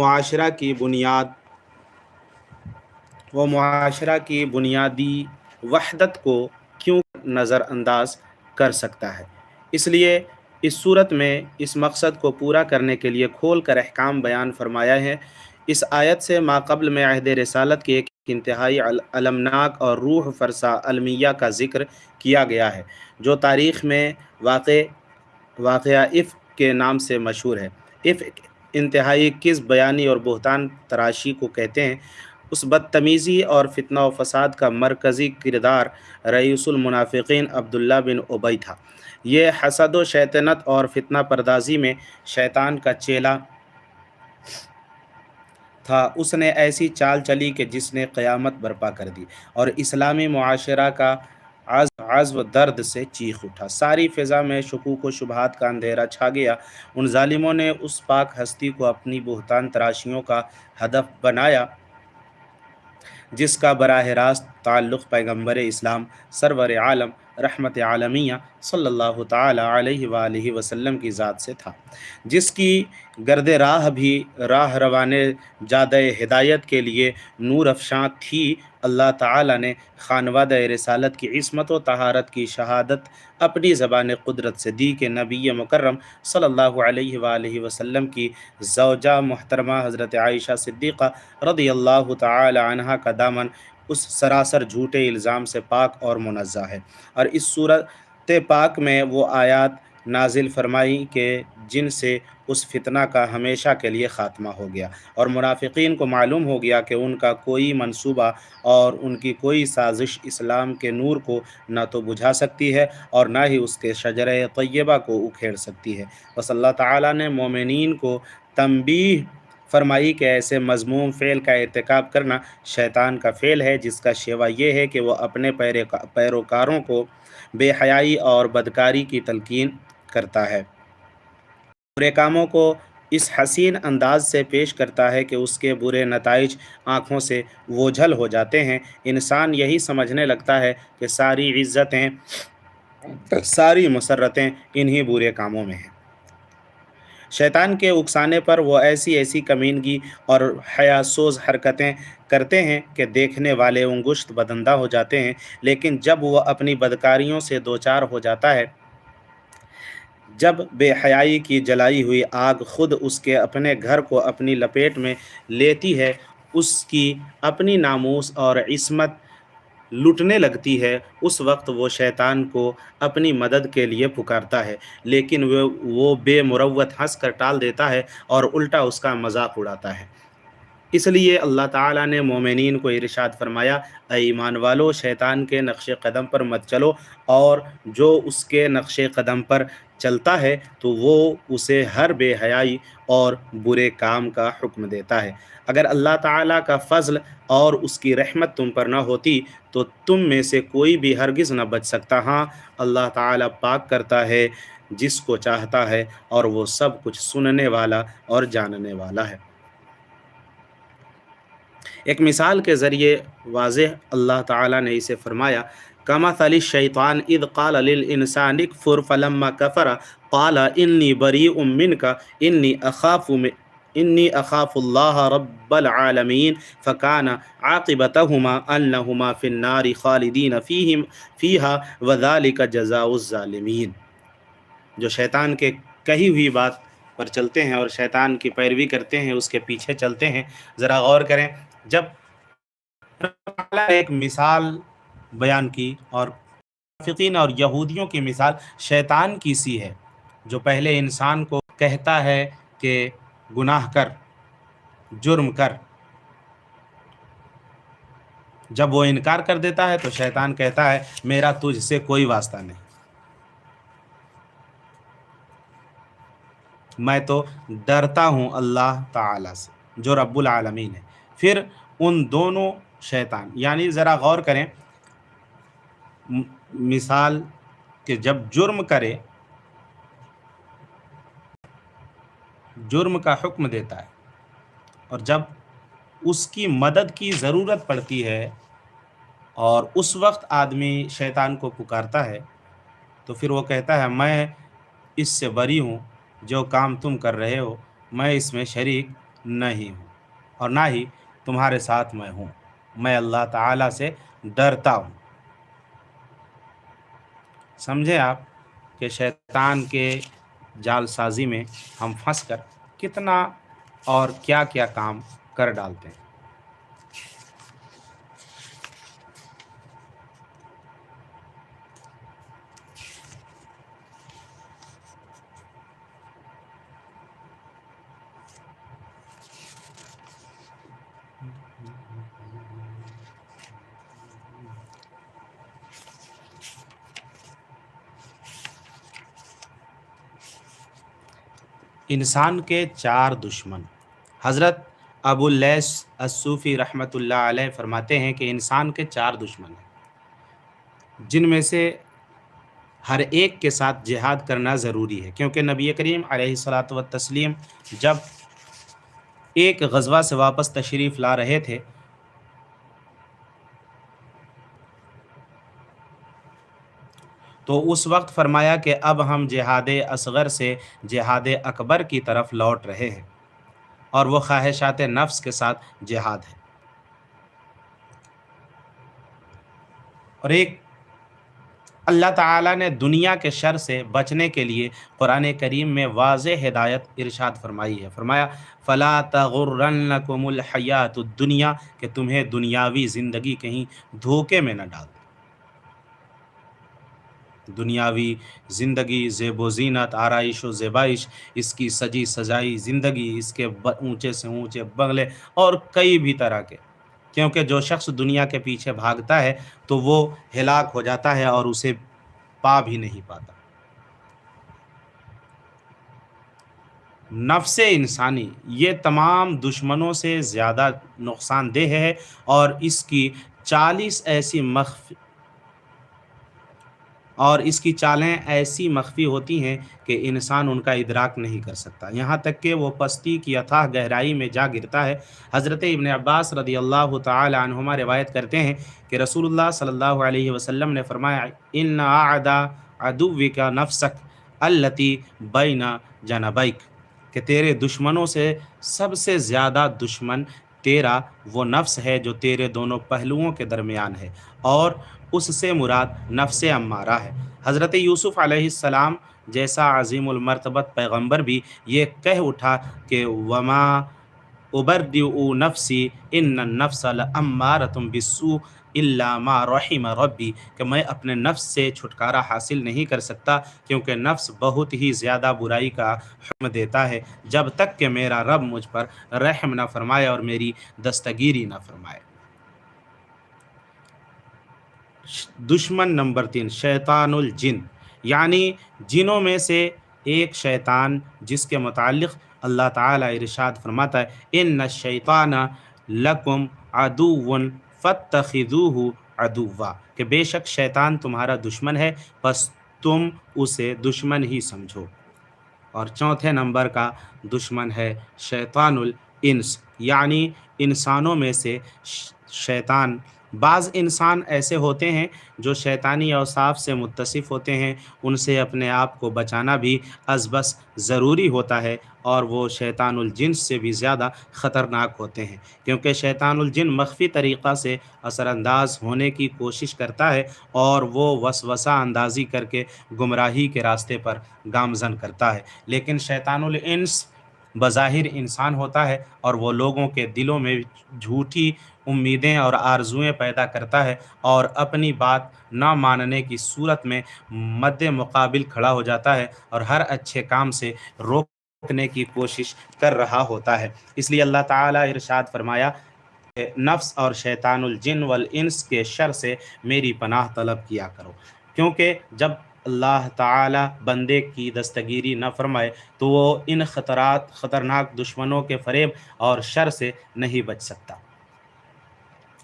मुआशरा की बुनियाद, व मुआशरा की बुनियादी वहदत को क्यों नज़रअंदाज कर सकता है? इसलिए इस सूरत में इस मकसद को पूरा करने के लिए खोल कर अहकाम बयान फरमाया है। इस आयत से माकबल में अहद रसालत की एक इंतहाई अलमनाक और रूह फरसा अलमिया का ज़िक्र किया गया है, जो तारीख़ में वाक़ वाक़ इफ़ के नाम से मशहूर है। इफ़ इंतहाई किस बयानी और बहतान तराशी को कहते हैं? उस बदतमीज़ी और फितना व फसाद का मरकज़ी किरदार रईसुलमुनाफ़िकीन अब्दुल्ला बिन उबई था। ये हसद व शैतनत और फितना परदाजी में शैतान का चेला था। उसने ऐसी चाल चली कि जिसने क़यामत बर्पा कर दी और इस्लामी माशरा का आज आज़ दर्द से चीख उठा। सारी फ़िज़ा में शकूक व शुबहत का अंधेरा छा गया। उन ालिमों ने उस पाक हस्ती को अपनी बहतान तराशियों का हदफ बनाया, जिसका बरह रास्त ताल्लुक़ पैगंबर इस्लाम सरवर आलम रहमत आलमिया सल्लल्लाहु अलैहि वसल्लम की ज़ात से था, जिसकी गर्द राह भी राह रवान जाद हिदायत के लिए नूर अफशां थी अल्लाह ताला ने खानवाद रसालत की इसमत व तहारत की शहादत अपनी ज़बान कुदरत से दी कि नबी मुकर्रम सल्लल्लाहु अलैहि वसल्लम की जौजा मोहतरमा हज़रत आयशा सिद्दीक़ा रदी अल्लाह तहा का दामन उस सरासर झूठे इल्ज़ाम से पाक और मुनज़ा है। और इस सूरत पाक में वो आयात नाजिल फरमाई के जिनसे उस फितना का हमेशा के लिए ख़ात्मा हो गया। और मुनाफिकीन को मालूम हो गया कि उनका कोई मंसूबा और उनकी कोई साजिश इस्लाम के नूर को न तो बुझा सकती है और ना ही उसके शजर तय्यबा को उखेड़ सकती है। बस अल्लाह ताला ने मोमिन को तंबी फरमाई कि ऐसे मजमूम फ़ेल का इरतकब करना शैतान का फ़ेल है, जिसका शेवा ये है कि वह अपने पैरोकारों को बेहयाई और बदकारी की तलकिन करता है। बुरे कामों को इस हसीन अंदाज से पेश करता है कि उसके बुरे नतज आँखों से वोझल हो जाते हैं। इंसान यही समझने लगता है कि सारी इज़्ज़तें, सारी मसरतें इन्हीं बुरे कामों में हैं। शैतान के उकसाने पर वो ऐसी ऐसी कमीनगी और हयासोज हरकतें करते हैं कि देखने वाले उंगुश्त बदंदा हो जाते हैं। लेकिन जब वह अपनी बदकारियों से दो चार हो जाता है जब बेहयाई की जलाई हुई आग खुद उसके अपने घर को अपनी लपेट में लेती है, उसकी अपनी नामूस और इसमत लुटने लगती है, उस वक्त वो शैतान को अपनी मदद के लिए पुकारता है, लेकिन वो वो बेमुरवत हंस कर टाल देता है और उल्टा उसका मज़ाक उड़ाता है। इसलिए अल्लाह ताला ने मोमिन को इरशाद फरमाया ईमान वालो, शैतान के नक्श कदम पर मत चलो और जो उसके नक्श कदम पर चलता है तो वो उसे हर बेहयाई और बुरे काम का हुक्म देता है। अगर अल्लाह ताला का फ़ज़ल और उसकी रहमत तुम पर ना होती तो तुम में से कोई भी हरगिज़ न बच सकता। हाँ अल्लाह ताला पाक करता है, जिसको चाहता है, और वो सब कुछ सुनने वाला और जानने वाला है। एक मिसाल के ज़रिए वाज अल्लाह ताला ने इसे फरमाया कमा तली शैतान, इद काल इंसानिक फ़ुर फलम्मा कफ़रा, काला इन्नी बरी उमिन का इन्नी अखाफ़ इन्नी अखाफ़ुल्लाह रब्बलआलमीन फ़कान आक़िबतहुमा अन्नहुमा फ़िन्नारि खालिदीन फ़ीहिम, फ़ीहा वज़ालिक जज़ाउज़्ज़ालिमीन जो शैतान के कही हुई बात पर चलते हैं और शैतान की पैरवी करते हैं, उसके पीछे चलते हैं, ज़रा गौर करें, जब एक मिसाल बयान की और फ़िकीन और यहूदियों की मिसाल शैतान की सी है, जो पहले इंसान को कहता है कि गुनाह कर, जुर्म कर। जब वो इनकार कर देता है तो शैतान कहता है, मेरा तुझसे कोई वास्ता नहीं। मैं तो डरता हूँ अल्लाह ताला से, जो रब्बुल आलमीन है। फिर उन दोनों शैतान, यानी ज़रा गौर करें मिसाल कि जब जुर्म करे, जुर्म का हुक्म देता है और जब उसकी मदद की ज़रूरत पड़ती है और उस वक्त आदमी शैतान को पुकारता है तो फिर वो कहता है, मैं इससे बरी हूँ, जो काम तुम कर रहे हो, मैं इसमें शरीक नहीं हूँ और ना ही तुम्हारे साथ मैं हूँ। मैं अल्लाह ताला से डरता हूँ। समझे आप कि शैतान के जालसाजी में हम फंस कर कितना और क्या क्या काम कर डालते हैं। इंसान के चार दुश्मन। हज़रत अबुल्लैस असूफ़ी रहमतुल्लाह अलैह फरमाते हैं कि इंसान के चार दुश्मन हैं, जिनमें से हर एक के साथ जिहाद करना ज़रूरी है, क्योंकि नबी करीम सलात व तस्लीम जब एक गज़वा से वापस तशरीफ़ ला रहे थे तो उस वक्त फरमाया कि अब हम जिहाद असगर से जिहाद अकबर की तरफ़ लौट रहे हैं और वो ख्वाहिशात नफ्स के साथ जिहाद है। और एक अल्लाह ताला ने दुनिया के शर से बचने के लिए कुरान करीम में वाज हिदायत इरशाद फरमाई है। फरमाया, फ़ला तगुर्रकुमुल हयात दुनिया, कि तुम्हें दुनियावी ज़िंदगी कहीं धोखे में न डाल दुनियावी ज़िंदगी ज़ेब ज़ीनत आरइश व ज़ेबाइश, इसकी सजी सजाई ज़िंदगी, इसके ऊँचे से ऊँचे बंगले और कई भी तरह के। क्योंकि जो शख्स दुनिया के पीछे भागता है तो वो हिलाक हो जाता है और उसे पा भी नहीं पाता। नफ्स इंसानी, ये तमाम दुश्मनों से ज़्यादा नुकसानदेह है और इसकी चालीस ऐसी और इसकी चालें ऐसी मख्फी होती हैं कि इंसान उनका इदराक नहीं कर सकता। यहाँ तक कि वो पस्ती की अथाह गहराई में जा गिरता है। हज़रत इबन अब्बास रदी अल्लाह तुमा रिवायत करते हैं कि रसूलुल्लाह सल्लल्लाहु अलैहि वसल्लम ने फरमाया इन आदा अदुव का नफसक अल्लती बैना जनबैक कि तेरे दुश्मनों से सबसे ज़्यादा दुश्मन तेरा वो नफ्स है जो तेरे दोनों पहलुओं के दरमियान है। और उससे मुराद नफ्स अम्मारा है। हज़रत यूसुफ़ अलैहिस्सलाम जैसा अजीमरतबत पैगंबर भी ये कह उठा कि वमा उबरदी नफसी इन नफ्सल अम्मारतुम बिस्सू इल्लामा रहीम रब्बी। कि मैं अपने नफ्स से छुटकारा हासिल नहीं कर सकता, क्योंकि नफ्स बहुत ही ज़्यादा बुराई का हम देता है। जब तक कि मेरा रब मुझ पर रहम ना फरमाए और मेरी दस्तगीरी ना फरमाए। दुश्मन नंबर तीन, शैतानुल जिन। यानी जिनों में से एक शैतान जिसके मुतालिक अल्लाह ताला इरशाद फरमाता है इन न शैतान लकुम अदुवन फ़तखिदूहु अदुवा कि बेशक शैतान तुम्हारा दुश्मन है, बस तुम उसे दुश्मन ही समझो। और चौथे नंबर का दुश्मन है शैतानुल इंस। यानी इंसानों में से शैतान बाज़ इंसान ऐसे होते हैं जो शैतानी अवसाफ से मुतसिफ़ होते हैं, उनसे अपने आप को बचाना भी अजबस ज़रूरी होता है और वो शैतानुलजिन से भी ज़्यादा ख़तरनाक होते हैं। क्योंकि शैतानुलजिन मख्फी तरीक़ा से असरानंदाज होने की कोशिश करता है और वो वसवसा अंदाज़ी करके गुमराही के रास्ते पर गामजन करता है। लेकिन शैतानुलइंस बज़ाहिर इंसान होता है और वो लोगों के दिलों में झूठी उम्मीदें और आरजुएँ पैदा करता है और अपनी बात ना मानने की सूरत में मद्द मुकाबिल खड़ा हो जाता है और हर अच्छे काम से रोकने की कोशिश कर रहा होता है। इसलिए अल्लाह ताला इरशाद फरमाया, नफ्स और शैतानुल वल इंस के शर से मेरी पनाह तलब किया करो। क्योंकि जब अल्लाह ताला बंदे की दस्तगीरी न फरमाए तो वो इन ख़तरात, ख़तरनाक दुश्मनों के फ़रेब और शर से नहीं बच सकता।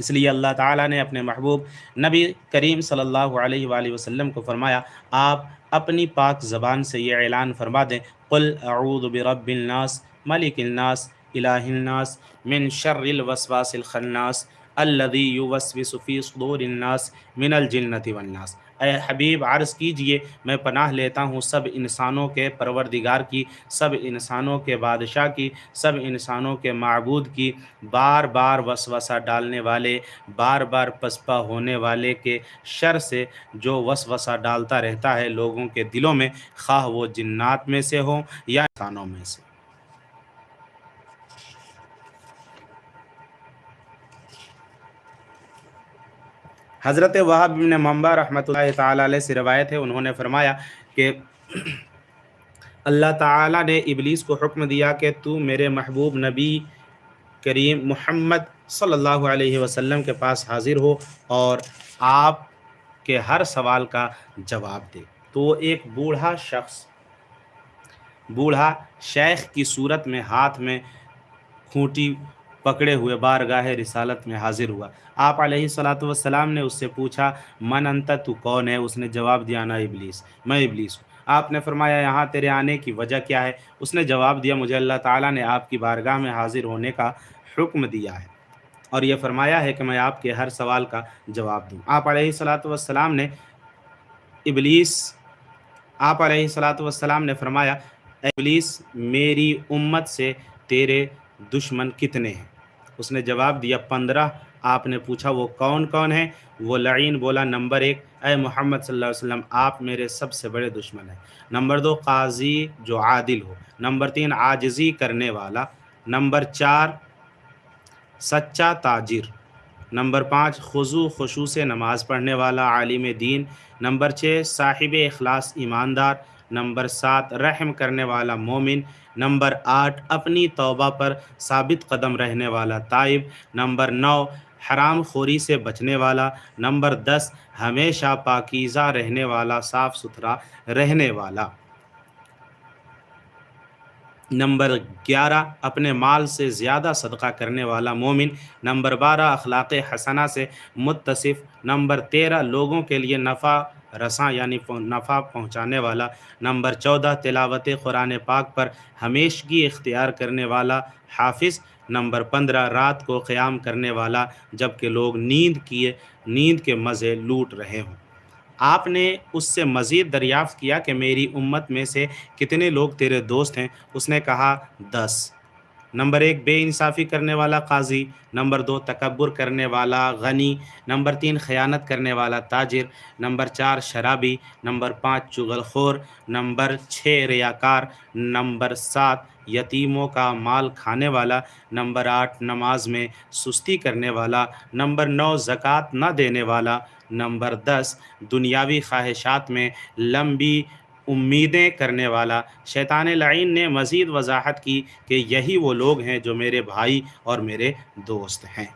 इसलिए अल्लाह ताला ने अपने महबूब नबी करीम सल्लल्लाहु अलैहि वसल्लम को फरमाया, आप अपनी पाक ज़बान से ये ऐलान फरमा दें, कुल अऊद बरबिलनास मलिकनास इलाहिन्नास मिन शर्रिल वसवासिल खन्नास, अल्लज़ी युवस्विसु फ़ी सुदूरिन्नास मिनल जिन्नति वन्नास। अय हबीब अर्ज़ कीजिए, मैं पनाह लेता हूँ सब इंसानों के परवरदिगार की, सब इंसानों के बादशाह की, सब इंसानों के मबूद की। बार बार वसवसा डालने वाले बार बार पसपा होने वाले के शर से जो वसवसा डालता रहता है लोगों के दिलों में खा वो जिन्नात में से हो या इंसानों में से हज़रत वहाब ने मम्बा रहमत से रवायत है, उन्होंने फरमाया कि अल्लाह ताला ने इबलीस को हुक्म दिया कि तू मेरे महबूब नबी करीम मोहम्मद सल्लल्लाहु अलैहि वसल्लम के पास हाज़िर हो और आप के हर सवाल का जवाब दे। तो एक बूढ़ा शख्स, बूढ़ा शेख की सूरत में हाथ में खूंटी पकड़े हुए बारगाह रिसालत में हाजिर हुआ। आप सलाम ने उससे पूछा, मन अंत, तू कौन है? उसने जवाब दिया, ना इबलीस, मैं इबलीस हूँ। आपने फरमाया, यहाँ तेरे आने की वजह क्या है? उसने जवाब दिया, मुझे अल्लाह ताला ने आपकी बारगाह में हाजिर होने का हुक्म दिया है। और यह फरमाया है कि मैं आपके हर सवाल का जवाब दूँ। आप सलाम ने, इबलीस, आप सलाम ने फरमाया, इबलीस मेरी उम्मत से तेरे दुश्मन कितने हैं? उसने जवाब दिया, पंद्रह। आपने पूछा, वो कौन कौन है? वो लईन बोला, नंबर एक। अय मोहम्मद सल्लल्लाहु अलैहि वसल्लम, आप मेरे सबसे बड़े दुश्मन हैं। नंबर दो, काजी जो आदिल हो। नंबर तीन, आजजी करने वाला। नंबर चार, सच्चा ताजिर। नंबर पाँच, खजू, खशू से नमाज़ पढ़ने वाला आलिम दीन। नंबर छः साहिब अखलास ईमानदार। नंबर सात, रहम करने वाला मोमिन। नंबर आठ, अपनी तौबा पर साबित कदम रहने वाला ताइब। नंबर नौ हराम खोरी से बचने वाला। नंबर दस, हमेशा पाकिज़ा रहने वाला साफ़ सुथरा रहने वाला। नंबर ग्यारह, अपने माल से ज़्यादा सदका करने वाला मोमिन। नंबर बारह, अखलाक़ हसना से मुतसिफ़ नंबर तेरह, लोगों के लिए नफ़ा रसा यानी नफ़ा पहुँचाने वाला। नंबर चौदह, तिलावत कुरान पाक पर हमेशगी इख्तियार करने वाला हाफिज़। नंबर पंद्रह, रात को क़याम करने वाला, जबकि लोग नींद किए, नींद के मज़े लूट रहे हों। आपने उससे मज़ीद दरियाफ़्त किया कि मेरी उम्मत में से कितने लोग तेरे दोस्त हैं? उसने कहा, दस। नंबर एक, बेइंसाफ़ी करने वाला काजी। नंबर दो तकबर करने वाला गनी। नंबर तीन, ख़यानत करने वाला ताजिर। नंबर चार, शराबी। नंबर पाँच, चुगलखोर। नंबर छः, रियाकार। नंबर सात, यतीमों का माल खाने वाला। नंबर आठ, नमाज़ में सुस्ती करने वाला। नंबर नौ, ज़क़़त न देने वाला। नंबर दस, दुनियावी ख्वाहिशात में लंबी उम्मीदें करने वाला, शैतान लाइन ने मज़ीद वजाहत की कि यही वो लोग हैं जो मेरे भाई और मेरे दोस्त हैं।